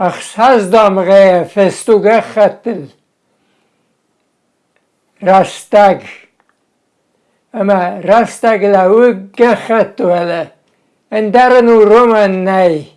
اخش هزدم غیه فستو گخطل راستگ اما راستگلوگ گخطوله اندرن و رومن نی